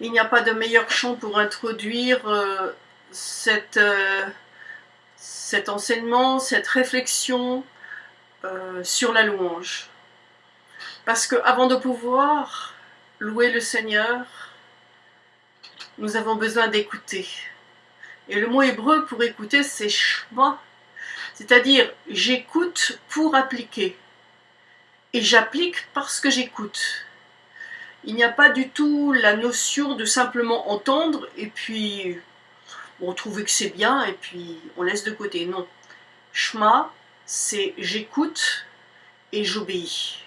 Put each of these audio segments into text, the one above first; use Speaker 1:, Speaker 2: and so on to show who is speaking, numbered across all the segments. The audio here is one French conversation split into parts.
Speaker 1: Il n'y a pas de meilleur chant pour introduire euh, euh, cet enseignement, cette réflexion euh, sur la louange. Parce que avant de pouvoir louer le Seigneur, nous avons besoin d'écouter. Et le mot hébreu pour écouter, c'est shma, c'est-à-dire j'écoute pour appliquer. Et j'applique parce que j'écoute. Il n'y a pas du tout la notion de simplement entendre et puis on trouve que c'est bien et puis on laisse de côté. Non. Shema, c'est j'écoute et j'obéis.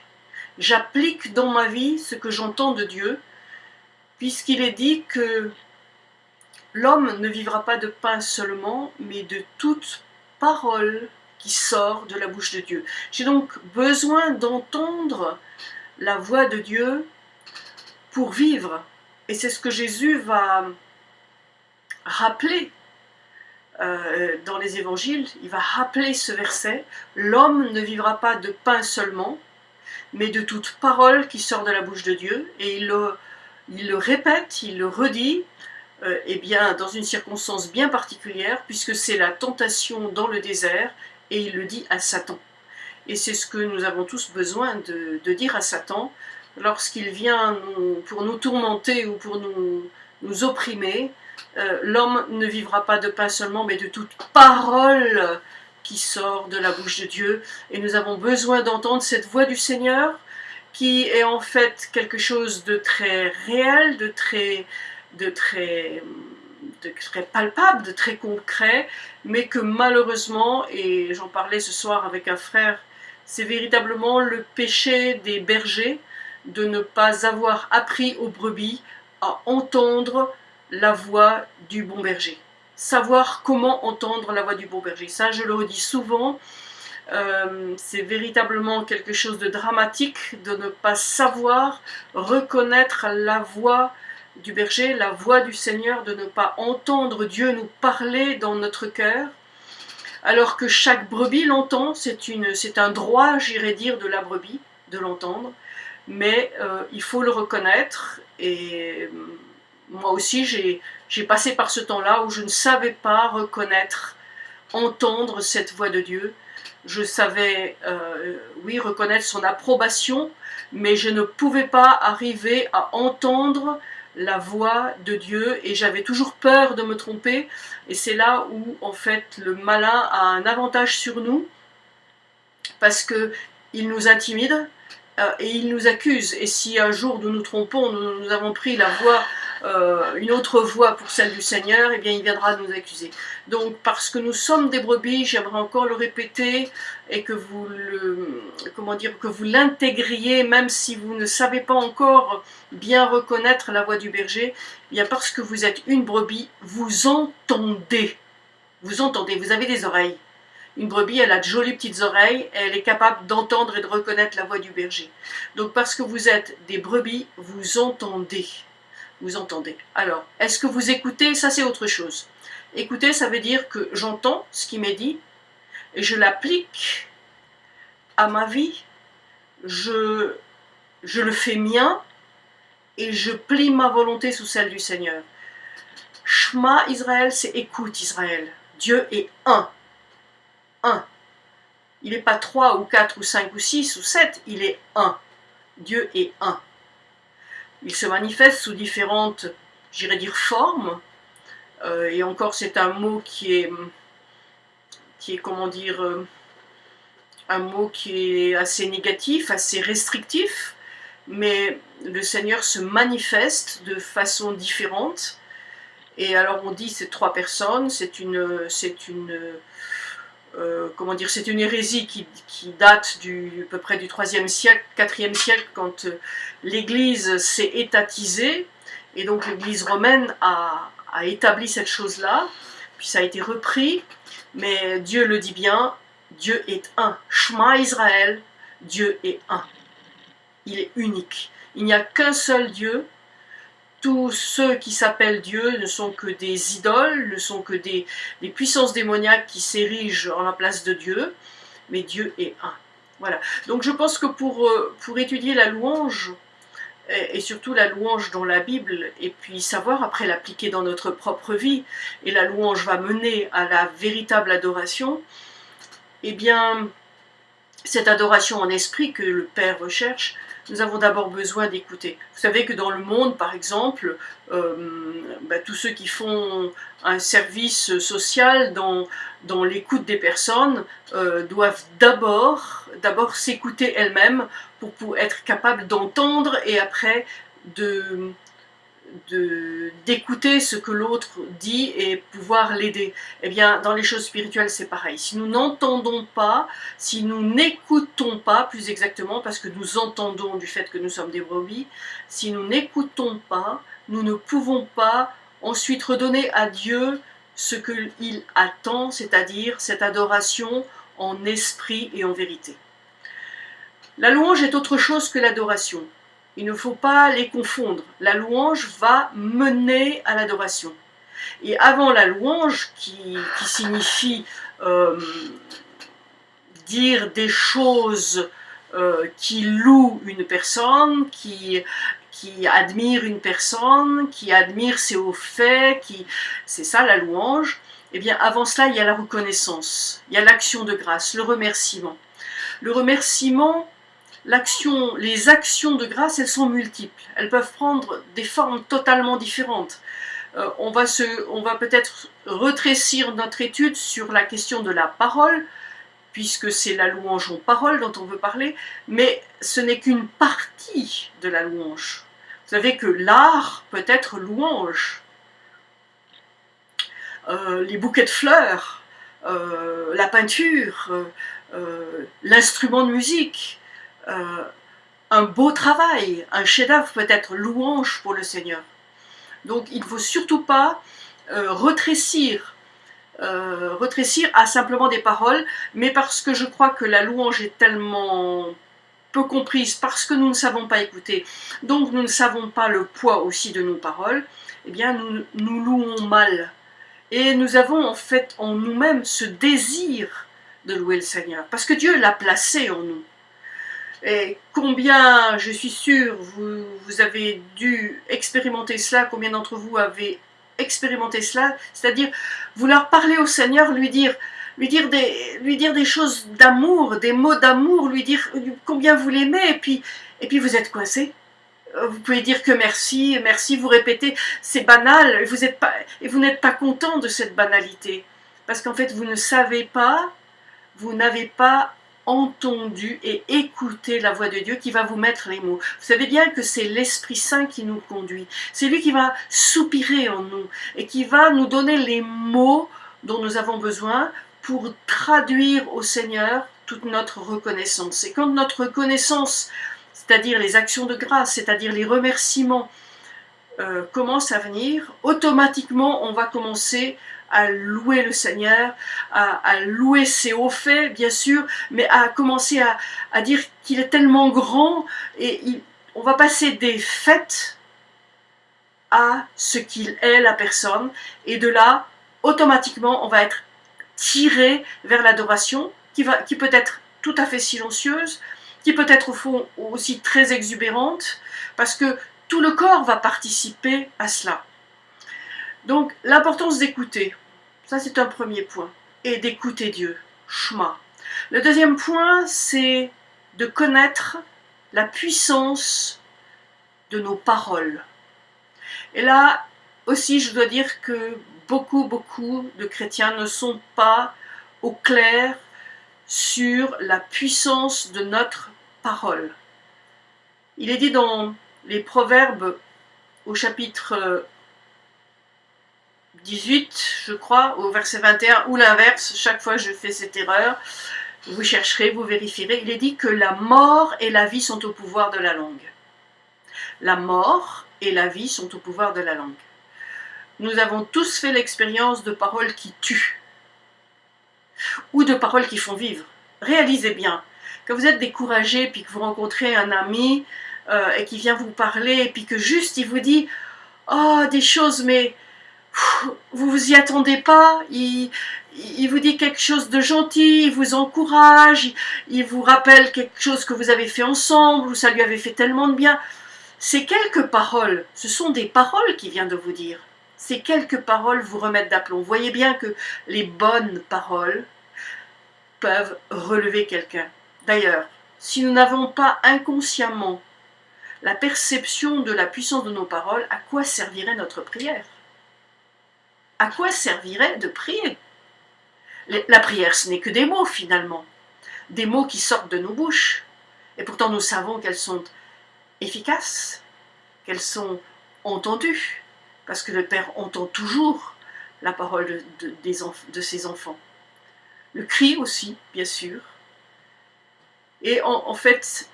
Speaker 1: J'applique dans ma vie ce que j'entends de Dieu, puisqu'il est dit que l'homme ne vivra pas de pain seulement, mais de toute parole qui sort de la bouche de Dieu. J'ai donc besoin d'entendre la voix de Dieu pour vivre. Et c'est ce que Jésus va rappeler euh, dans les évangiles. Il va rappeler ce verset. L'homme ne vivra pas de pain seulement, mais de toute parole qui sort de la bouche de Dieu. Et il le, répète, il le redit, euh, eh bien, dans une circonstance bien particulière, puisque c'est la tentation dans le désert, et il le dit à Satan. Et c'est ce que nous avons tous besoin de dire à Satan, lorsqu'il vient pour nous tourmenter ou pour nous, nous opprimer, euh, l'homme ne vivra pas de pain seulement, mais de toute parole qui sort de la bouche de Dieu. Et nous avons besoin d'entendre cette voix du Seigneur, qui est en fait quelque chose de très réel, de très, de très, de très palpable, de très concret, mais que malheureusement, et j'en parlais ce soir avec un frère, c'est véritablement le péché des bergers, de ne pas avoir appris aux brebis à entendre la voix du bon berger. Savoir comment entendre la voix du bon berger. Ça, je le redis souvent, euh, c'est véritablement quelque chose de dramatique de ne pas savoir reconnaître la voix du berger, la voix du Seigneur, de ne pas entendre Dieu nous parler dans notre cœur, alors que chaque brebis l'entend, c'est un droit, j'irais dire, de la brebis, de l'entendre, mais euh, il faut le reconnaître et euh, moi aussi j'ai passé par ce temps-là où je ne savais pas reconnaître, entendre cette voix de Dieu. Je savais, euh, oui, reconnaître son approbation, mais je ne pouvais pas arriver à entendre la voix de Dieu et j'avais toujours peur de me tromper et c'est là où en fait le malin a un avantage sur nous parce que il nous intimide, et il nous accuse. Et si un jour nous nous trompons, nous, avons pris la voie, euh, une autre voie pour celle du Seigneur, et eh bien il viendra nous accuser. Donc parce que nous sommes des brebis, j'aimerais encore le répéter, et que vous comment dire, que vous l'intégriez, même si vous ne savez pas encore bien reconnaître la voix du berger, eh bien parce que vous êtes une brebis, vous entendez. Vous entendez, vous avez des oreilles. Une brebis, elle a de jolies petites oreilles, elle est capable d'entendre et de reconnaître la voix du berger. Donc parce que vous êtes des brebis, vous entendez. Vous entendez. Alors, est-ce que vous écoutez? Ça, c'est autre chose. Écouter, ça veut dire que j'entends ce qui m'est dit, et je l'applique à ma vie, je, je le fais mien, et je plie ma volonté sous celle du Seigneur. Shema Israël, c'est écoute Israël. Dieu est un. Il n'est pas trois ou quatre ou cinq ou six ou sept, il est un. Dieu est un. Il se manifeste sous différentes, j'irais dire, formes. Euh, et encore, c'est un mot qui est, qui est, comment dire, euh, un mot qui est assez négatif, assez restrictif. Mais le Seigneur se manifeste de façon différente. Et alors on dit c'est trois personnes, c'est une, c'est une, euh, comment dire, c'est une hérésie qui, date du, à peu près du 3e siècle, 4e siècle, quand euh, l'Église s'est étatisée, et donc l'Église romaine a, établi cette chose-là, puis ça a été repris, mais Dieu le dit bien, Dieu est un. Shema Israël, Dieu est un. Il est unique. Il n'y a qu'un seul Dieu, tous ceux qui s'appellent Dieu ne sont que des idoles, ne sont que des, puissances démoniaques qui s'érigent en la place de Dieu, mais Dieu est un. Voilà. Donc je pense que pour, euh, pour étudier la louange, et, surtout la louange dans la Bible, et puis savoir après l'appliquer dans notre propre vie, et la louange va mener à la véritable adoration, eh bien, cette adoration en esprit que le Père recherche, nous avons d'abord besoin d'écouter. Vous savez que dans le monde, par exemple, euh, bah, tous ceux qui font un service social dans, l'écoute des personnes euh, doivent d'abord s'écouter elles-mêmes pour, être capables d'entendre et après de, d'écouter ce que l'autre dit et pouvoir l'aider. Eh bien, dans les choses spirituelles, c'est pareil. Si nous n'entendons pas, si nous n'écoutons pas, plus exactement, parce que nous entendons du fait que nous sommes des brebis, si nous n'écoutons pas, nous ne pouvons pas ensuite redonner à Dieu ce qu'il attend, c'est-à-dire cette adoration en esprit et en vérité. La louange est autre chose que l'adoration. Il ne faut pas les confondre. La louange va mener à l'adoration. Et avant la louange, qui, signifie euh, dire des choses euh, qui louent une personne, qui, qui admire une personne, qui admire ses hauts faits, c'est ça la louange. Eh bien, avant cela, il y a la reconnaissance, il y a l'action de grâce, le remerciement. Le remerciement, les actions de grâce, elles sont multiples. Elles peuvent prendre des formes totalement différentes. Euh, on va, va peut-être retrécir notre étude sur la question de la parole, puisque c'est la louange en parole dont on veut parler, mais ce n'est qu'une partie de la louange. Vous savez que l'art peut être louange. Euh, les bouquets de fleurs, euh, la peinture, l'instrument de musique, euh, un beau travail, un chef-d'œuvre peut être louange pour le Seigneur. Donc il ne faut surtout pas euh, retrécir, euh, retrécir à simplement des paroles, mais parce que je crois que la louange est tellement peu comprise, parce que nous ne savons pas écouter, donc nous ne savons pas le poids aussi de nos paroles, eh bien nous, nous louons mal. Et nous avons en fait en nous-mêmes ce désir de louer le Seigneur, parce que Dieu l'a placé en nous. Et combien, je suis sûre, vous, avez dû expérimenter cela, combien d'entre vous avez expérimenté cela, c'est-à-dire vouloir parler au Seigneur, lui dire, lui dire, des, lui dire des choses d'amour, des mots d'amour, lui dire combien vous l'aimez, et puis, et puis vous êtes coincé. Vous pouvez dire que merci, merci, vous répétez, c'est banal, et vous n'êtes pas content de cette banalité, parce qu'en fait vous ne savez pas, vous n'avez pas entendu et écouté la voix de Dieu qui va vous mettre les mots. Vous savez bien que c'est l'Esprit Saint qui nous conduit. C'est lui qui va soupirer en nous et qui va nous donner les mots dont nous avons besoin pour traduire au Seigneur toute notre reconnaissance. Et quand notre reconnaissance, c'est-à-dire les actions de grâce, c'est-à-dire les remerciements, euh, commence à venir, automatiquement on va commencer à louer le Seigneur, à, louer ses hauts faits, bien sûr, mais à commencer à, dire qu'il est tellement grand et on va passer des fêtes à ce qu'il est la personne et de là, automatiquement, on va être tiré vers l'adoration qui, qui peut être tout à fait silencieuse, qui peut être au fond aussi très exubérante, parce que tout le corps va participer à cela. Donc l'importance d'écouter, ça c'est un premier point, et d'écouter Dieu, Shema. Le deuxième point, c'est de connaître la puissance de nos paroles. Et là aussi, je dois dire que beaucoup, beaucoup de chrétiens ne sont pas au clair sur la puissance de notre parole. Il est dit dans les Proverbes au chapitre 18, je crois, au verset 21, ou l'inverse, chaque fois je fais cette erreur, vous chercherez, vous vérifierez, il est dit que la mort et la vie sont au pouvoir de la langue. La mort et la vie sont au pouvoir de la langue. Nous avons tous fait l'expérience de paroles qui tuent, ou de paroles qui font vivre. Réalisez bien, quand vous êtes découragé, puis que vous rencontrez un ami, euh, et qui vient vous parler, et puis que juste il vous dit « Oh, des choses, mais vous vous y attendez pas, il, vous dit quelque chose de gentil, il vous encourage, il, vous rappelle quelque chose que vous avez fait ensemble, ou ça lui avait fait tellement de bien. Ces quelques paroles, ce sont des paroles qu'il vient de vous dire. Ces quelques paroles vous remettent d'aplomb. Voyez bien que les bonnes paroles peuvent relever quelqu'un. D'ailleurs, si nous n'avons pas inconsciemment la perception de la puissance de nos paroles, à quoi servirait notre prière? À quoi servirait de prier? La prière, ce n'est que des mots finalement, des mots qui sortent de nos bouches. Et pourtant, nous savons qu'elles sont efficaces, qu'elles sont entendues, parce que le Père entend toujours la parole de, ses enfants. Le cri aussi, bien sûr. Et en, fait,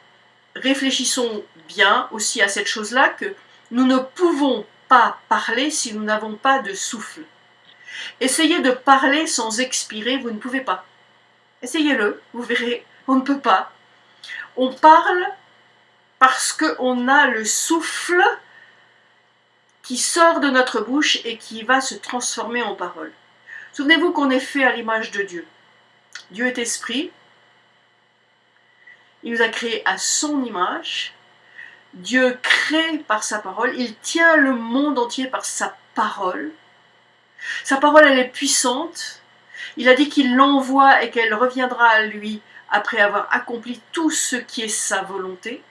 Speaker 1: réfléchissons bien aussi à cette chose-là, que nous ne pouvons pas parler si nous n'avons pas de souffle. Essayez de parler sans expirer, vous ne pouvez pas. Essayez-le, vous verrez, on ne peut pas. On parle parce qu'on a le souffle qui sort de notre bouche et qui va se transformer en parole. Souvenez-vous qu'on est fait à l'image de Dieu. Dieu est esprit. Il nous a créés à son image. Dieu crée par sa parole. Il tient le monde entier par sa parole. Sa parole, elle est puissante. Il a dit qu'il l'envoie et qu'elle reviendra à lui après avoir accompli tout ce qui est sa volonté.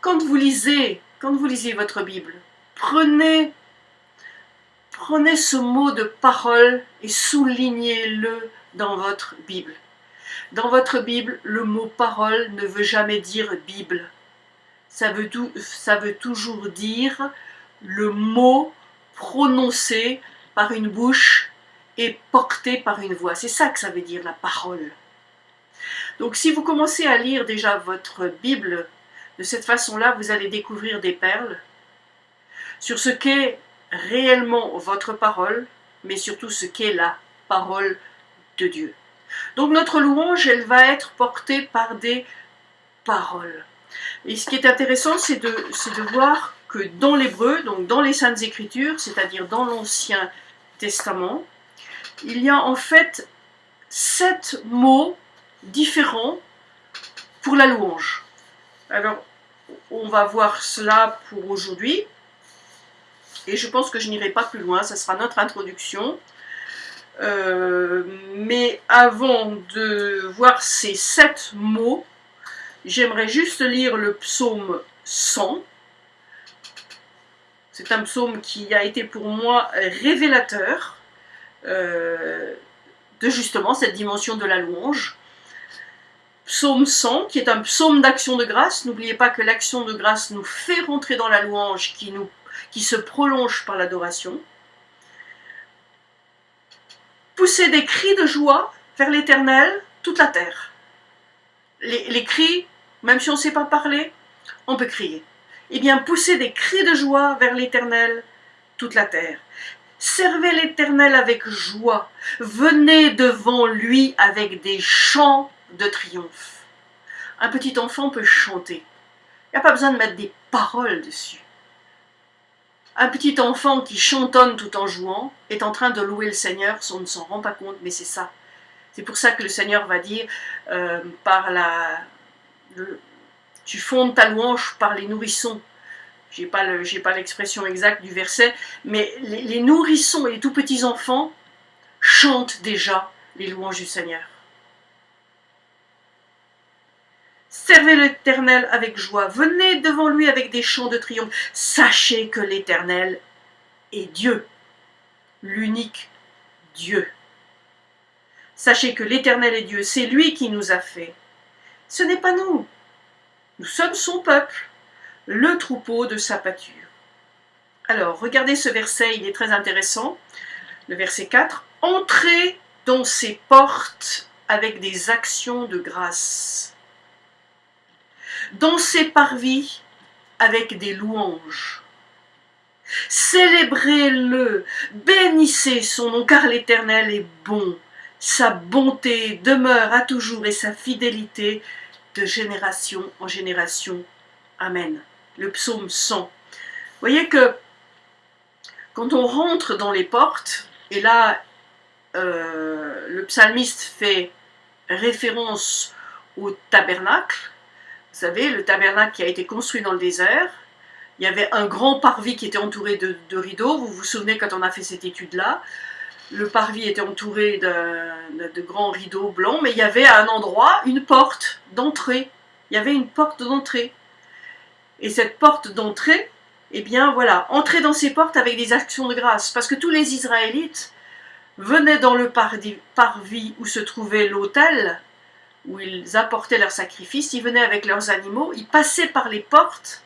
Speaker 1: Quand vous lisez, quand vous lisez votre Bible, prenez, prenez ce mot de parole et soulignez-le dans votre Bible. Dans votre Bible, le mot parole ne veut jamais dire Bible. Ça veut, tout, ça veut toujours dire le mot prononcé par une bouche et porté par une voix. C'est ça que ça veut dire la parole. Donc si vous commencez à lire déjà votre Bible de cette façon-là, vous allez découvrir des perles sur ce qu'est réellement votre parole, mais surtout ce qu'est la parole de Dieu. Donc notre louange, elle va être portée par des paroles. Et ce qui est intéressant, c'est de, de voir dans l'hébreu, donc dans les Saintes Écritures, c'est-à-dire dans l'Ancien Testament, il y a en fait sept mots différents pour la louange. Alors, on va voir cela pour aujourd'hui. Et je pense que je n'irai pas plus loin, ça sera notre introduction. Euh, mais avant de voir ces sept mots, j'aimerais juste lire le psaume 100. C'est un psaume qui a été pour moi révélateur euh, de justement cette dimension de la louange. Psaume 100, qui est un psaume d'action de grâce. N'oubliez pas que l'action de grâce nous fait rentrer dans la louange qui, nous, qui se prolonge par l'adoration. Poussez des cris de joie vers l'Éternel, toute la terre. Les, cris, même si on ne sait pas parler, on peut crier. Eh bien, poussez des cris de joie vers l'Éternel, toute la terre. Servez l'Éternel avec joie. Venez devant lui avec des chants de triomphe. Un petit enfant peut chanter. Il n'y a pas besoin de mettre des paroles dessus. Un petit enfant qui chantonne tout en jouant est en train de louer le Seigneur, on ne s'en rend pas compte, mais c'est ça. C'est pour ça que le Seigneur va dire euh, par la... tu fondes ta louange par les nourrissons. Je n'ai pas l'expression exacte du verset, mais les, les nourrissons et les tout petits enfants chantent déjà les louanges du Seigneur. Servez l'Éternel avec joie, venez devant lui avec des chants de triomphe. Sachez que l'Éternel est Dieu, l'unique Dieu. Sachez que l'Éternel est Dieu, c'est lui qui nous a fait. Ce n'est pas nous. Nous sommes son peuple, le troupeau de sa pâture. Alors, regardez ce verset, il est très intéressant. Le verset 4. Entrez dans ses portes avec des actions de grâce dans ses parvis avec des louanges. Célébrez-le, bénissez son nom, car l'Éternel est bon. Sa bonté demeure à toujours et sa fidélité de génération en génération. Amen. Le psaume 100. Vous voyez que quand on rentre dans les portes, et là, euh, le psalmiste fait référence au tabernacle, Vous savez, le tabernacle qui a été construit dans le désert, il y avait un grand parvis qui était entouré de, rideaux. Vous vous souvenez quand on a fait cette étude-là Le parvis était entouré de, grands rideaux blancs, mais il y avait à un endroit une porte d'entrée. Il y avait une porte d'entrée. Et cette porte d'entrée, eh bien voilà, entrer dans ces portes avec des actions de grâce. Parce que tous les Israélites venaient dans le parvis où se trouvait l'autel, où ils apportaient leurs sacrifices, ils venaient avec leurs animaux, ils passaient par les portes,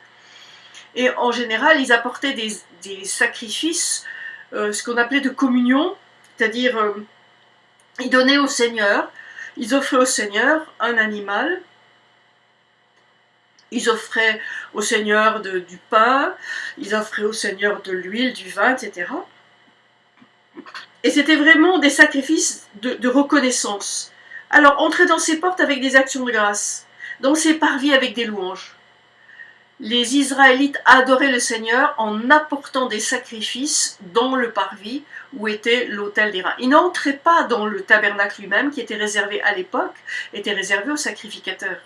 Speaker 1: et en général, ils apportaient des, sacrifices, euh, ce qu'on appelait de communion, c'est-à-dire euh, ils donnaient au Seigneur, ils offraient au Seigneur un animal, ils offraient au Seigneur du pain, ils offraient au Seigneur de l'huile, du vin, etc. Et c'était vraiment des sacrifices de, reconnaissance. Alors, entrer dans ces portes avec des actions de grâce, dans ces parvis avec des louanges. Les Israélites adoraient le Seigneur en apportant des sacrifices dans le parvis où était l'autel des reins. Ils n'entraient pas dans le tabernacle lui-même, qui était réservé à l'époque, était réservé aux sacrificateurs.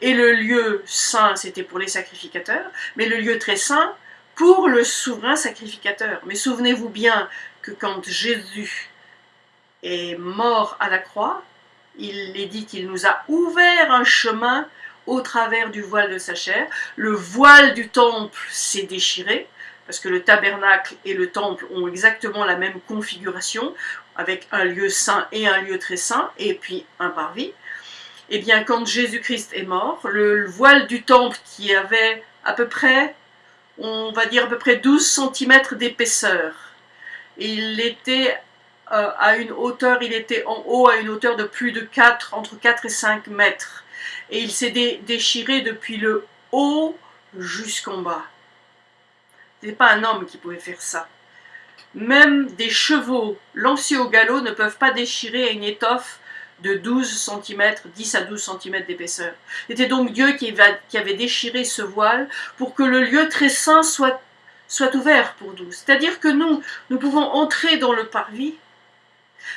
Speaker 1: Et le lieu saint, c'était pour les sacrificateurs, mais le lieu très saint, pour le souverain sacrificateur. Mais souvenez-vous bien que quand Jésus est mort à la croix, il est dit qu'il nous a ouvert un chemin au travers du voile de sa chair. Le voile du temple s'est déchiré, parce que le tabernacle et le temple ont exactement la même configuration, avec un lieu saint et un lieu très saint, et puis un parvis eh bien, quand Jésus-Christ est mort, le, voile du temple qui avait à peu près, on va dire à peu près 12 cm d'épaisseur, il était euh, à une hauteur, il était en haut à une hauteur de plus de 4, entre 4 et 5 mètres. Et il s'est déchiré depuis le haut jusqu'en bas. Ce pas un homme qui pouvait faire ça. Même des chevaux lancés au galop ne peuvent pas déchirer une étoffe de 12 cm, 10 à 12 cm d'épaisseur. C'était donc Dieu qui, avait déchiré ce voile pour que le lieu très saint soit, soit ouvert pour nous. C'est-à-dire que nous, nous pouvons entrer dans le parvis,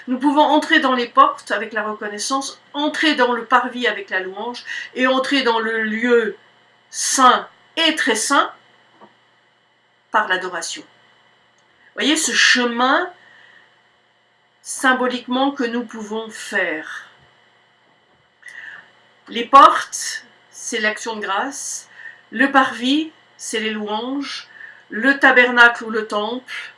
Speaker 1: nous pouvons entrer dans les portes avec la reconnaissance, entrer dans le parvis avec la louange, et entrer dans le lieu saint et très saint par l'adoration. Voyez ce chemin symboliquement que nous pouvons faire. Les portes, c'est l'action de grâce. Le parvis, c'est les louanges. Le tabernacle ou le temple,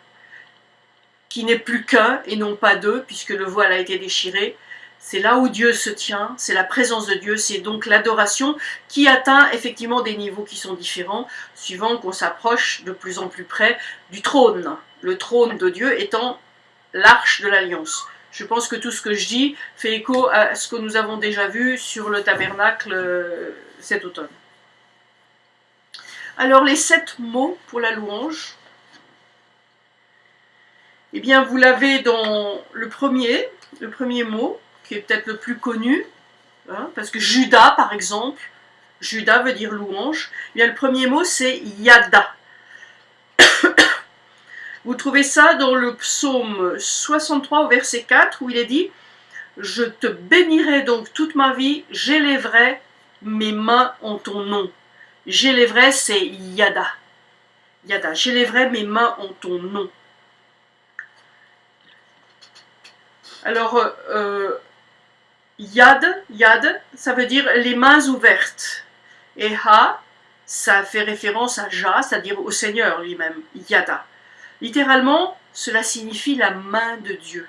Speaker 1: qui n'est plus qu'un et non pas deux, puisque le voile a été déchiré. C'est là où Dieu se tient, c'est la présence de Dieu, c'est donc l'adoration qui atteint effectivement des niveaux qui sont différents, suivant qu'on s'approche de plus en plus près du trône. Le trône de Dieu étant l'arche de l'alliance. Je pense que tout ce que je dis fait écho à ce que nous avons déjà vu sur le tabernacle euh, cet automne. Alors les sept mots pour la louange, eh bien vous l'avez dans le premier, le premier mot, qui est peut-être le plus connu, hein, parce que Judas par exemple, Judas veut dire louange, bien le premier mot c'est Yada. Vous trouvez ça dans le psaume 63 au verset 4 où il est dit « Je te bénirai donc toute ma vie, j'élèverai mes mains en ton nom. » J'élèverai, c'est Yada. Yada, j'élèverai mes mains en ton nom. Alors, euh, Yad, Yad, ça veut dire les mains ouvertes. Et Ha, ça fait référence à Ja, c'est-à-dire au Seigneur lui-même, Yada. Littéralement, cela signifie la main de Dieu.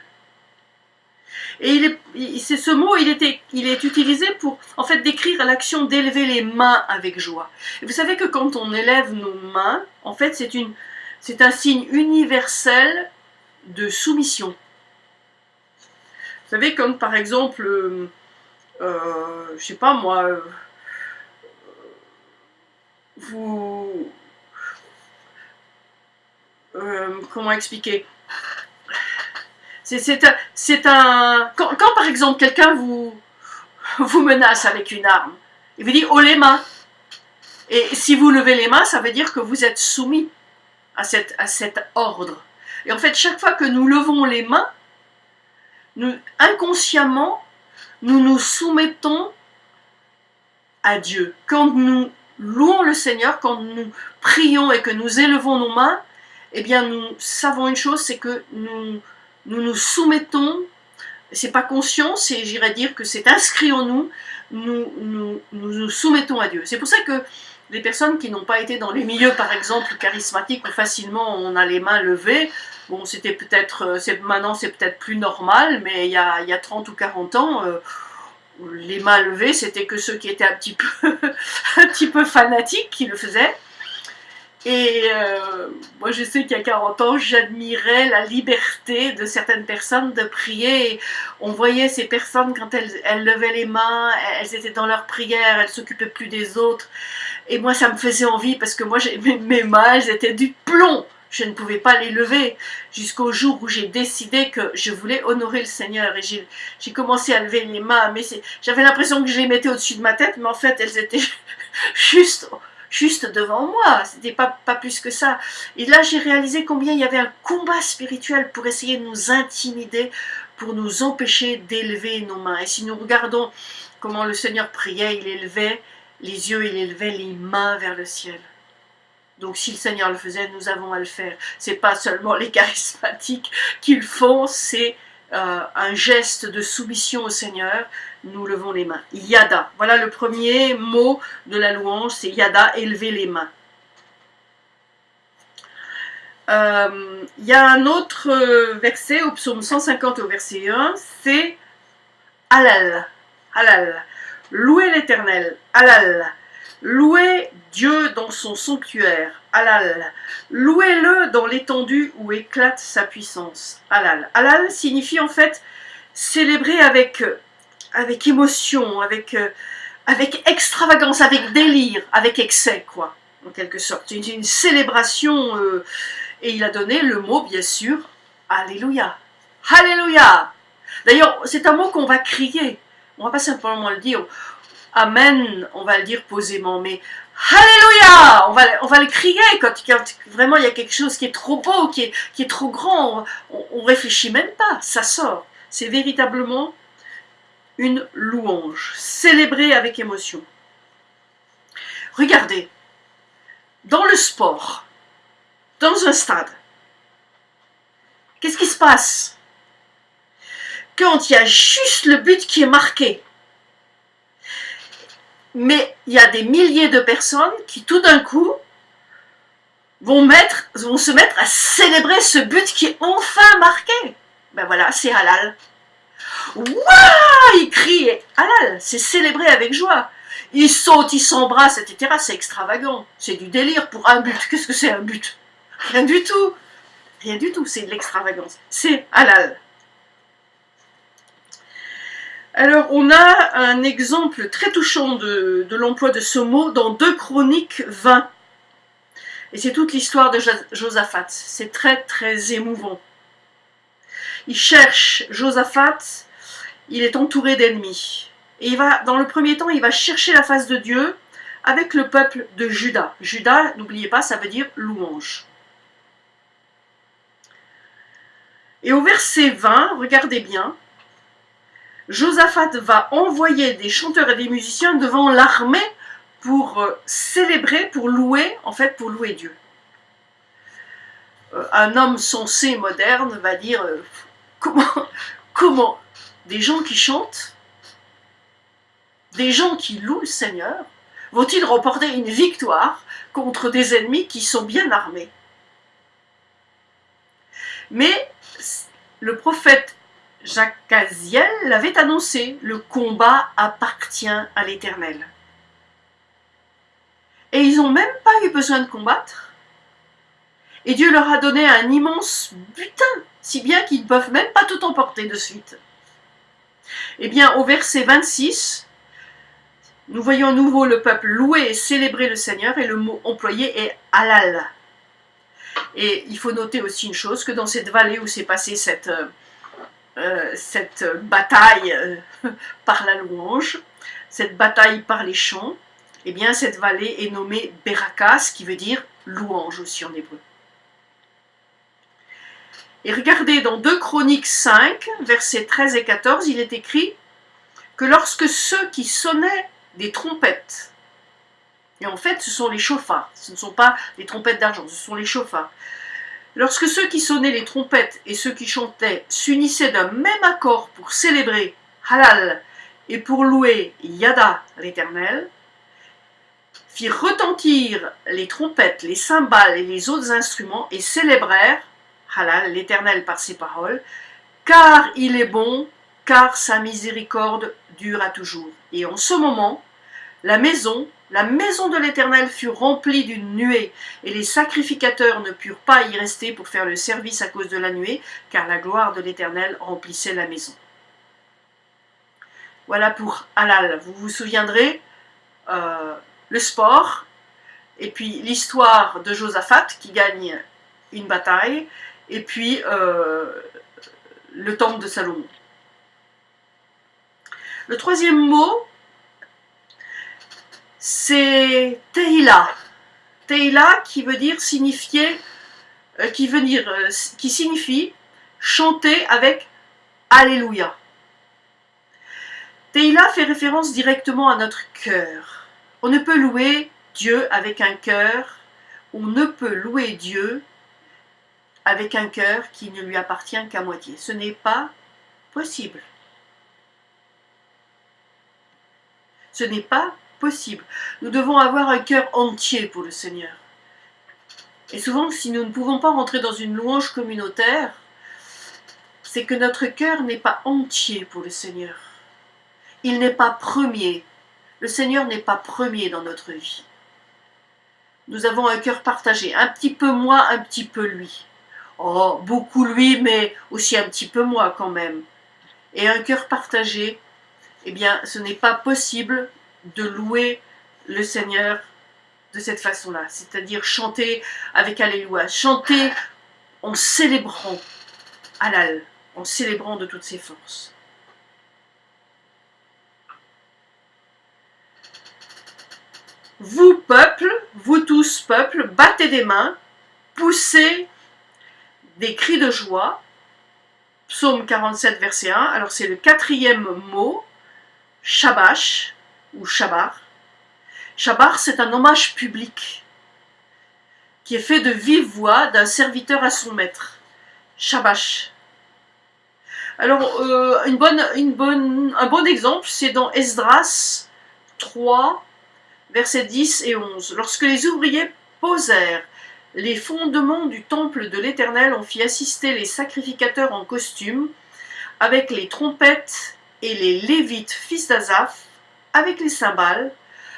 Speaker 1: Et c'est ce mot, il, était, il est utilisé pour en fait décrire l'action d'élever les mains avec joie. Et vous savez que quand on élève nos mains, en fait, c'est un signe universel de soumission. Savez, comme par exemple, euh, euh je sais pas moi, euh, vous, euh, comment expliquer? C'est un... Quand, par exemple quelqu'un vous, vous menace avec une arme, il vous dit « oh les mains ». Et si vous levez les mains, ça veut dire que vous êtes soumis à, cette, à cet ordre. Et en fait, chaque fois que nous levons les mains, nous, inconsciemment, nous nous soumettons à Dieu. Quand nous louons le Seigneur, quand nous prions et que nous élevons nos mains, eh bien nous savons une chose, c'est que nous, nous nous soumettons, c'est pas conscient, c'est j'irais dire que c'est inscrit en nous, nous nous, nous soumettons à Dieu. C'est pour ça que les personnes qui n'ont pas été dans les milieux, par exemple, charismatiques, où facilement on a les mains levées, bon, c'était peut-être, euh, maintenant c'est peut-être plus normal, mais il y a, il y a 30 ou 40 ans, euh, les mains levées, c'était que ceux qui étaient un petit peu, un petit peu fanatiques qui le faisaient. Et euh, moi, je sais qu'il y a 40 ans, j'admirais la liberté de certaines personnes de prier. On voyait ces personnes, quand elles, elles levaient les mains, elles étaient dans leur prière, elles s'occupaient plus des autres. Et moi, ça me faisait envie parce que moi, mes, mes mains, elles étaient du plomb je ne pouvais pas les lever jusqu'au jour où j'ai décidé que je voulais honorer le Seigneur et j'ai commencé à lever les mains, mais j'avais l'impression que je les mettais au-dessus de ma tête, mais en fait elles étaient juste, juste devant moi, c'était pas, pas plus que ça. Et là j'ai réalisé combien il y avait un combat spirituel pour essayer de nous intimider, pour nous empêcher d'élever nos mains. Et si nous regardons comment le Seigneur priait, il élevait les yeux, il élevait les mains vers le ciel. Donc si le Seigneur le faisait, nous avons à le faire. C'est pas seulement les charismatiques qui le font, c'est euh, un geste de soumission au Seigneur. Nous levons les mains. Yada. Voilà le premier mot de la louange, c'est Yada, élever les mains. Euh, il y a un autre euh, verset au psaume 150 au verset 1, c'est Halal. Halal. Louez l'éternel. Halal. Louez Dieu dans son sanctuaire, Halal. Louez-le dans l'étendue où éclate sa puissance, Halal. Halal signifie en fait célébrer avec, avec émotion, avec, avec extravagance, avec délire, avec excès, quoi, en quelque sorte. C'est une, célébration, euh, et il a donné le mot, bien sûr, Alléluia. Alléluia. D'ailleurs, c'est un mot qu'on va crier. On va pas simplement le dire. Amen, on va le dire posément, mais Alléluia on va, le crier quand, vraiment il y a quelque chose qui est trop beau, qui est, qui est trop grand, on, ne réfléchit même pas, ça sort. C'est véritablement une louange, célébrée avec émotion. Regardez, dans le sport, dans un stade, qu'est-ce qui se passe? Quand il y a juste le but qui est marqué, mais il y a des milliers de personnes qui tout d'un coup vont, mettre, vont se mettre à célébrer ce but qui est enfin marqué. Ben voilà, c'est halal. Waouh Ils crient halal, c'est célébré avec joie. Ils sautent, ils s'embrassent, etc. C'est extravagant. C'est du délire pour un but. Qu'est-ce que c'est un but? Rien du tout. Rien du tout, c'est de l'extravagance. C'est halal. Alors, on a un exemple très touchant de, l'emploi de ce mot dans 2 Chroniques 20. Et c'est toute l'histoire de Josaphat. C'est très, très émouvant. Il cherche Josaphat, il est entouré d'ennemis. Et il va, dans le premier temps, il va chercher la face de Dieu avec le peuple de Juda. Juda, n'oubliez pas, ça veut dire louange. Et au verset 20, regardez bien, Josaphat va envoyer des chanteurs et des musiciens devant l'armée pour euh, célébrer, pour louer, en fait pour louer Dieu. Euh, un homme sensé, moderne, va dire euh, comment, comment des gens qui chantent, des gens qui louent le Seigneur, vont-ils remporter une victoire contre des ennemis qui sont bien armés? Mais le prophète Jacques l'avait annoncé, le combat appartient à l'Éternel. Et ils n'ont même pas eu besoin de combattre. Et Dieu leur a donné un immense butin, si bien qu'ils ne peuvent même pas tout emporter de suite. Eh bien, au verset 26, nous voyons à nouveau le peuple louer et célébrer le Seigneur, et le mot employé est halal. Et il faut noter aussi une chose, que dans cette vallée où s'est passée cette, euh, cette bataille euh, par la louange, cette bataille par les chants, eh bien cette vallée est nommée Berakas, qui veut dire louange aussi en hébreu. Et regardez, dans 2 Chroniques 5, versets 13 et 14, il est écrit que lorsque ceux qui sonnaient des trompettes. Et en fait, ce sont les chauffards. Ce ne sont pas les trompettes d'argent, ce sont les chauffards. Lorsque ceux qui sonnaient les trompettes et ceux qui chantaient s'unissaient d'un même accord pour célébrer Halal et pour louer Yada l'Éternel, firent retentir les trompettes, les cymbales et les autres instruments et célébrèrent Halal l'Éternel par ses paroles, car il est bon, car sa miséricorde dure à toujours. Et en ce moment, la maison la maison de l'Éternel fut remplie d'une nuée, et les sacrificateurs ne purent pas y rester pour faire le service à cause de la nuée, car la gloire de l'Éternel remplissait la maison. Voilà pour Halal. Vous vous souviendrez, euh, le sport, et puis l'histoire de Josaphat qui gagne une bataille, et puis euh, le temple de Salomon. Le troisième mot c'est Teila. Teila qui veut dire signifier, euh, euh, qui signifie chanter avec Alléluia. Teila fait référence directement à notre cœur. On ne peut louer Dieu avec un cœur, on ne peut louer Dieu avec un cœur qui ne lui appartient qu'à moitié. Ce n'est pas possible. Ce n'est pas Nous devons avoir un cœur entier pour le Seigneur. Et souvent, si nous ne pouvons pas rentrer dans une louange communautaire, c'est que notre cœur n'est pas entier pour le Seigneur. Il n'est pas premier. Le Seigneur n'est pas premier dans notre vie. Nous avons un cœur partagé, un petit peu moi, un petit peu lui. Oh, beaucoup lui, mais aussi un petit peu moi quand même. Et un cœur partagé, eh bien, ce n'est pas possible de louer le Seigneur de cette façon-là, c'est-à-dire chanter avec Alléluia, chanter en célébrant Alal, en célébrant de toutes ses forces. Vous, peuple, vous tous, peuple, battez des mains, poussez des cris de joie. Psaume 47, verset 1. Alors c'est le quatrième mot, Shabash, ou Shabar. Shabar, c'est un hommage public qui est fait de vive voix d'un serviteur à son maître. Shabash. Alors, euh, un bon exemple, c'est dans Esdras 3, versets 10 et 11. Lorsque les ouvriers posèrent les fondements du temple de l'Éternel, on fit assister les sacrificateurs en costume, avec les trompettes et les lévites, fils d'Azaph, avec les cymbales,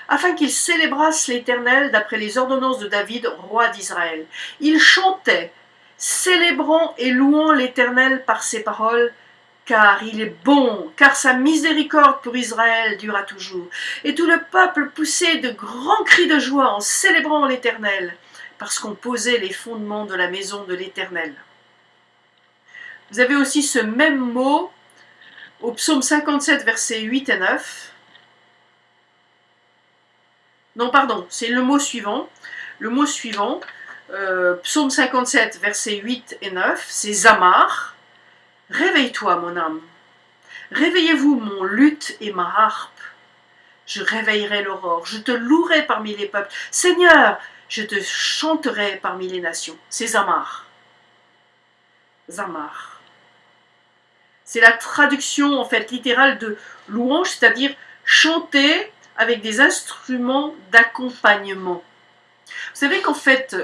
Speaker 1: afin qu'ils célébrassent l'Éternel d'après les ordonnances de David, roi d'Israël. Ils chantaient, célébrant et louant l'Éternel par ses paroles, car il est bon, car sa miséricorde pour Israël durera toujours. Et tout le peuple poussait de grands cris de joie en célébrant l'Éternel, parce qu'on posait les fondements de la maison de l'Éternel. Vous avez aussi ce même mot au psaume 57, versets 8 et 9. Non, pardon, c'est le mot suivant. Le mot suivant, euh, psaume 57, versets 8 et 9, c'est Zamar. Réveille-toi, mon âme. Réveillez-vous, mon luth et ma harpe. Je réveillerai l'aurore, je te louerai parmi les peuples. Seigneur, je te chanterai parmi les nations. C'est Zamar. Zamar. C'est la traduction en fait littérale de louange, c'est-à-dire chanter avec des instruments d'accompagnement. Vous savez qu'en fait,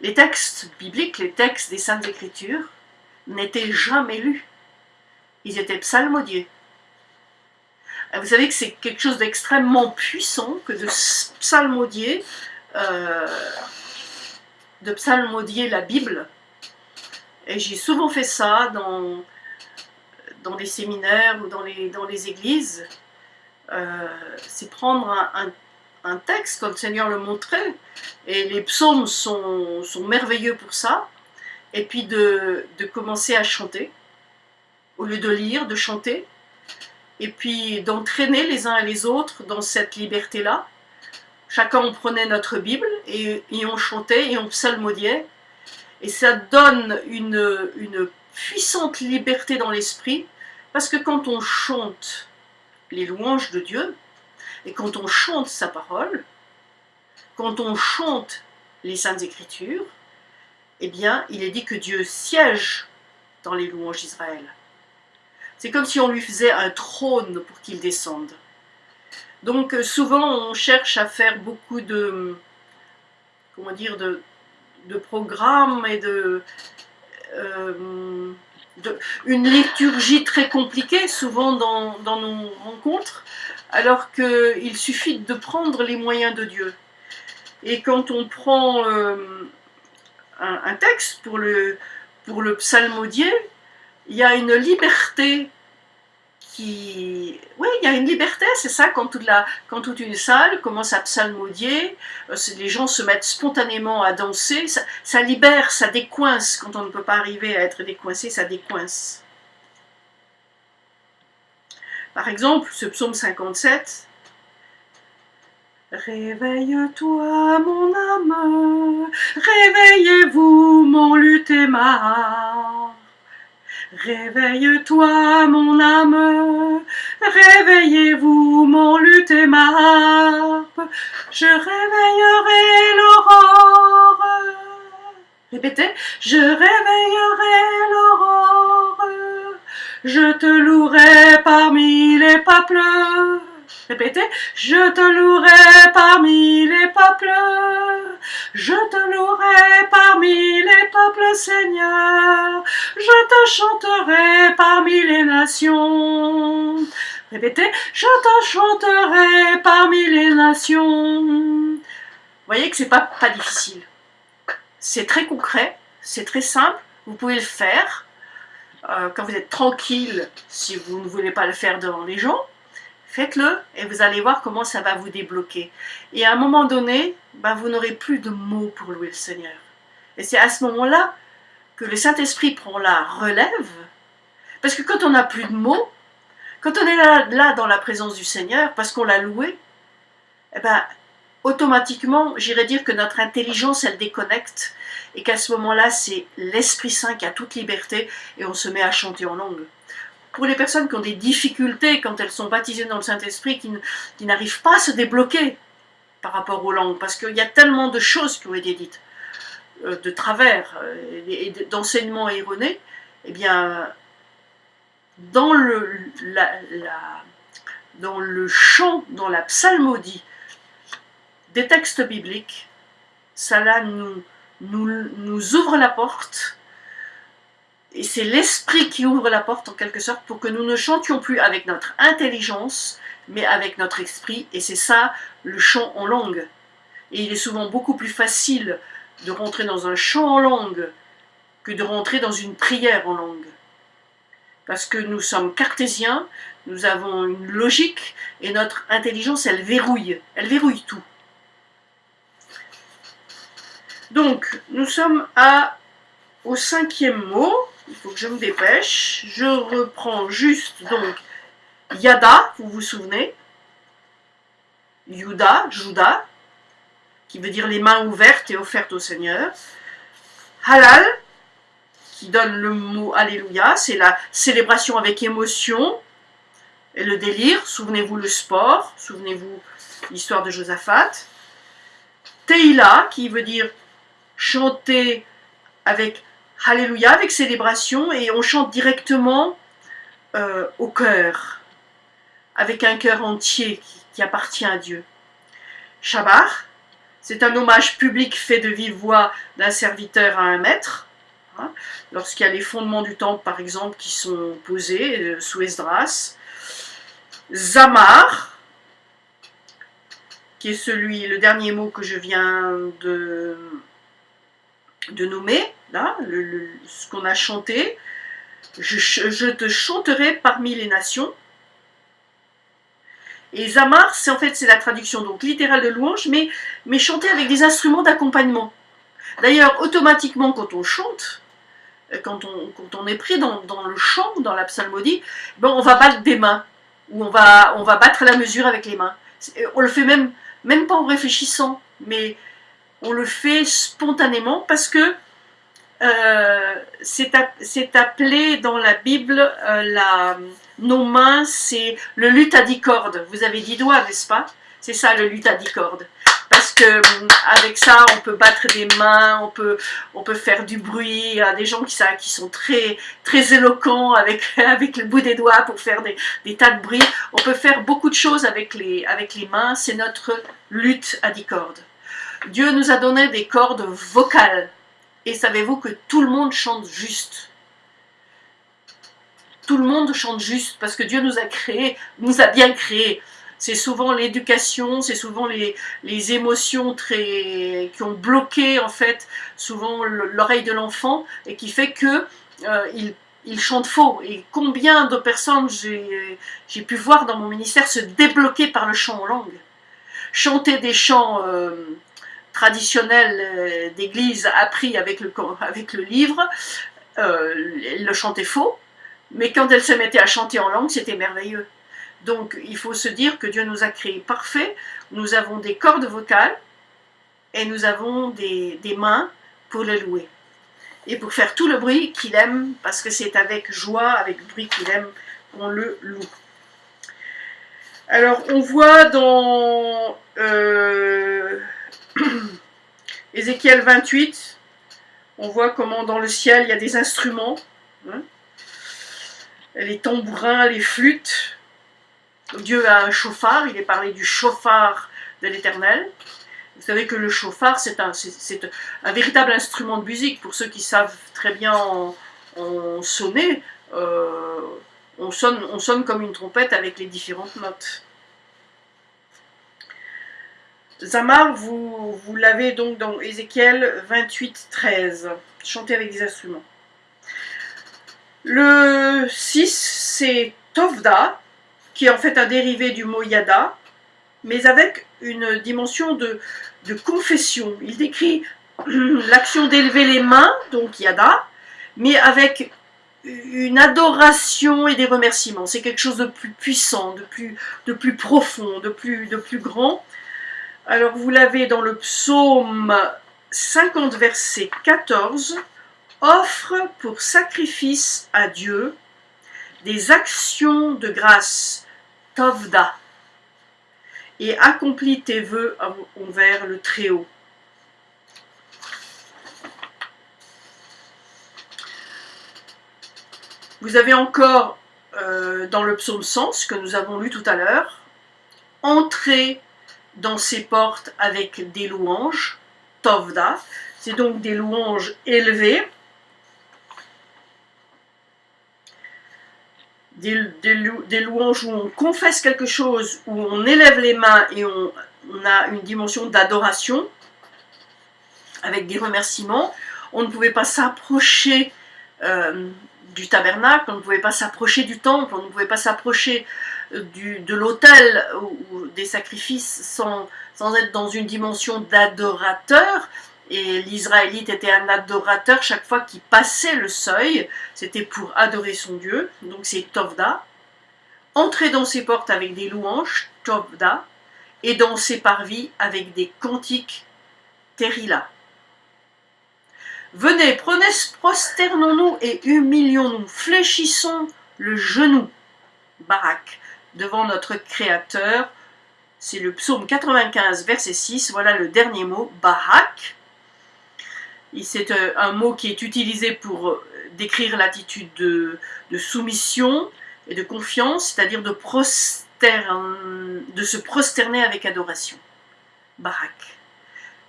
Speaker 1: les textes bibliques, les textes des Saintes Écritures, n'étaient jamais lus. Ils étaient psalmodiés. Vous savez que c'est quelque chose d'extrêmement puissant que de psalmodier, euh, de psalmodier la Bible. Et j'ai souvent fait ça dans, dans des séminaires ou dans les, dans les églises, euh, c'est prendre un, un, texte comme le Seigneur le montrait, et les psaumes sont, sont merveilleux pour ça, et puis de, de, commencer à chanter, au lieu de lire, de chanter, et puis d'entraîner les uns et les autres dans cette liberté-là. Chacun on prenait notre Bible et, et on chantait et on psalmodiait, et ça donne une, une puissante liberté dans l'esprit, Parce que quand on chante les louanges de Dieu, et quand on chante sa parole, quand on chante les Saintes Écritures, eh bien, il est dit que Dieu siège dans les louanges d'Israël. C'est comme si on lui faisait un trône pour qu'il descende. Donc euh, souvent on cherche à faire beaucoup de, comment dire, de, programmes et de, euh, une liturgie très compliquée souvent dans, nos rencontres, alors qu'il suffit de prendre les moyens de Dieu. Et quand on prend euh, un, texte pour le, pour le psalmodier, il y a une liberté Oui, il y a une liberté, c'est ça, quand toute, la, quand toute une salle commence à psalmodier, euh, les gens se mettent spontanément à danser, ça, libère, ça décoince, quand on ne peut pas arriver à être décoincé, ça décoince. Par exemple, ce psaume 57, Réveille-toi, mon âme, réveillez-vous, mon lutéma. Réveille-toi, mon âme, réveillez-vous, mon luth et Je réveillerai l'aurore. Répétez, je réveillerai l'aurore. Je te louerai parmi les peuples. Répétez, je te louerai parmi les peuples. Je te louerai parmi les peuples, Seigneur. Je te chanterai parmi les nations. Répétez, je te chanterai parmi les nations. Vous voyez que c'est pas, pas difficile. C'est très concret, c'est très simple, vous pouvez le faire. Euh, quand vous êtes tranquille, si vous ne voulez pas le faire devant les gens, Faites-le et vous allez voir comment ça va vous débloquer. Et à un moment donné, ben, vous n'aurez plus de mots pour louer le Seigneur. Et c'est à ce moment-là que le Saint-Esprit prend la relève. Parce que quand on n'a plus de mots, quand on est là, dans la présence du Seigneur, parce qu'on l'a loué, eh ben, automatiquement, j'irais dire que notre intelligence, elle déconnecte, et qu'à ce moment-là, c'est l'Esprit Saint qui a toute liberté, et on se met à chanter en langue pour les personnes qui ont des difficultés quand elles sont baptisées dans le Saint-Esprit, qui, n'arrivent pas à se débloquer par rapport aux langues, parce qu'il y a tellement de choses qui ont été dites, euh, de travers euh, et d'enseignements erronés, eh bien, dans le, dans le chant, dans la psalmodie des textes bibliques, cela nous, ouvre la porte et c'est l'esprit qui ouvre la porte en quelque sorte pour que nous ne chantions plus avec notre intelligence, mais avec notre esprit. Et c'est ça le chant en langue. Et il est souvent beaucoup plus facile de rentrer dans un chant en langue que de rentrer dans une prière en langue. Parce que nous sommes cartésiens, nous avons une logique, et notre intelligence, elle verrouille, elle verrouille tout. Donc, nous sommes à, au cinquième mot, faut je me dépêche. Je reprends juste donc Yada, vous vous souvenez? Yuda, Juda, qui veut dire les mains ouvertes et offertes au Seigneur. Halal, qui donne le mot Alléluia, c'est la célébration avec émotion et le délire. Souvenez-vous le sport, souvenez-vous l'histoire de Josaphat. Teila, qui veut dire chanter avec Alléluia avec célébration et on chante directement euh, au cœur, avec un cœur entier qui, appartient à Dieu. Shabbat, c'est un hommage public fait de vive voix d'un serviteur à un maître, hein, lorsqu'il y a les fondements du temple par exemple qui sont posés euh, sous Esdras. Zamar, qui est celui, le dernier mot que je viens de nommer, là, ce qu'on a chanté, je, te chanterai parmi les nations. Et Zamar, c'est en fait c'est la traduction donc littérale de louange, mais, mais chanter avec des instruments d'accompagnement. D'ailleurs, automatiquement, quand on chante, quand on, quand on est pris dans, le chant, dans la psalmodie, ben on va battre des mains, ou on va, on va battre la mesure avec les mains. On le fait même, même pas en réfléchissant, mais on le fait spontanément parce que euh, c'est appelé dans la Bible, euh, la, nos mains, c'est le cordes. Vous avez dix doigts, n'est-ce pas? C'est ça le cordes. Parce que hum, avec ça, on peut battre des mains, on peut, on peut faire du bruit. Il y a des gens qui, qui sont très, très éloquents avec, avec le bout des doigts pour faire des, des, tas de bruit. On peut faire beaucoup de choses avec les, avec les mains. C'est notre lutte à dix cordes. Dieu nous a donné des cordes vocales. Et savez-vous que tout le monde chante juste? Tout le monde chante juste parce que Dieu nous a créés, nous a bien créés. C'est souvent l'éducation, c'est souvent les, les, émotions très, qui ont bloqué en fait souvent l'oreille de l'enfant et qui fait que euh, faux. Et combien de personnes j'ai pu voir dans mon ministère se débloquer par le chant en langue? Chanter des chants euh, traditionnel euh, d'église appris avec le, avec le livre, euh, elle le chantait faux, mais quand elle se mettait à chanter en langue, c'était merveilleux. Donc il faut se dire que Dieu nous a créés parfaits, nous avons des cordes vocales et nous avons des, mains pour le louer. Et pour faire tout le bruit qu'il aime, parce que c'est avec joie, avec bruit qu'il aime, qu'on le loue. Alors on voit dans... Euh, Ézéchiel 28, on voit comment dans le ciel il y a des instruments, hein. les tambourins, les flûtes. Dieu a un chauffard, il est parlé du chauffard de l'éternel. Vous savez que le chauffard, c'est un, véritable instrument de musique. Pour ceux qui savent très bien en, sonner, euh, on sonne comme une trompette avec les différentes notes. Zamar, vous, l'avez donc dans Ézéchiel 28, 13. Chanter avec des instruments. Le 6, c'est Tovda, qui est en fait un dérivé du mot Yada, mais avec une dimension de, confession. Il décrit l'action d'élever les mains, donc Yada, mais avec une adoration et des remerciements. C'est quelque chose de plus puissant, de plus, profond, de plus grand. Alors vous l'avez dans le psaume 50 verset 14, offre pour sacrifice à Dieu des actions de grâce, tovda, et accomplis tes vœux envers le Très-Haut. Vous avez encore euh, dans le psaume 100, ce que nous avons lu tout à l'heure, entrer dans ses portes avec des louanges, tovda, c'est donc des louanges élevées, des, louanges où on confesse quelque chose, où on élève les mains et on, a une dimension d'adoration, avec des remerciements. On ne pouvait pas s'approcher euh, du tabernacle, on ne pouvait pas s'approcher du temple, on ne pouvait pas s'approcher de l'autel ou, des sacrifices sans, être dans une dimension d'adorateur. Et l'Israélite était un adorateur chaque fois qu'il passait le seuil, c'était pour adorer son Dieu, donc c'est Tovda. Entrer dans ses portes avec des louanges, Tovda, et dans ses parvis avec des cantiques, Terila. Venez, prenez, prosternons-nous et humilions-nous, fléchissons le genou, Barak, devant notre Créateur. C'est le psaume 95, verset 6. Voilà le dernier mot, Barak. C'est euh, un mot qui est utilisé pour euh, décrire l'attitude de, soumission et de confiance, c'est-à-dire de, de se prosterner avec adoration. Barak.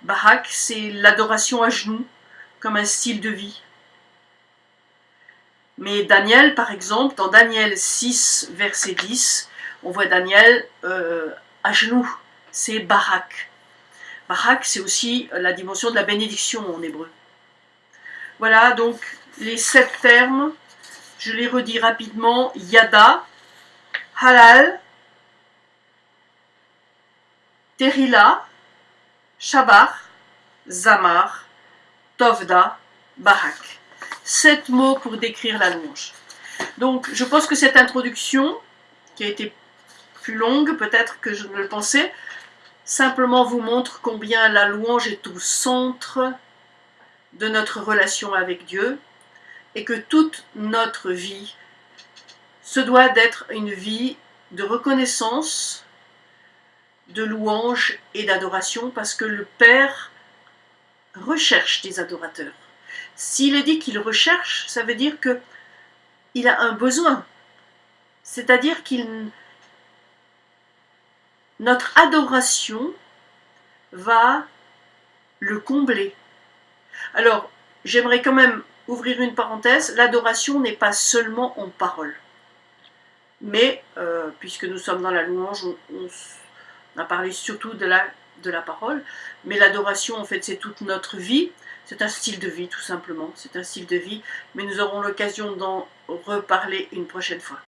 Speaker 1: Barak, c'est l'adoration à genoux, comme un style de vie. Mais Daniel, par exemple, dans Daniel 6, verset 10, on voit Daniel euh, à genoux, c'est Barak. Barak, c'est aussi la dimension de la bénédiction en hébreu. Voilà, donc les sept termes, je les redis rapidement, Yada, Halal, Terila, Shabar, Zamar, Tovda, Barak. Sept mots pour décrire la louange. Donc, je pense que cette introduction, qui a été longue peut-être que je ne le pensais, simplement vous montre combien la louange est au centre de notre relation avec Dieu et que toute notre vie se doit d'être une vie de reconnaissance, de louange et d'adoration parce que le Père recherche des adorateurs. S'il est dit qu'il recherche, ça veut dire que il a un besoin. C'est-à-dire qu'il notre adoration va le combler. Alors, j'aimerais quand même ouvrir une parenthèse, l'adoration n'est pas seulement en parole. Mais, euh, puisque nous sommes dans la louange, on, a parlé surtout de la, de la parole, mais l'adoration, en fait, c'est toute notre vie, c'est un style de vie, tout simplement, c'est un style de vie, mais nous aurons l'occasion d'en reparler une prochaine fois.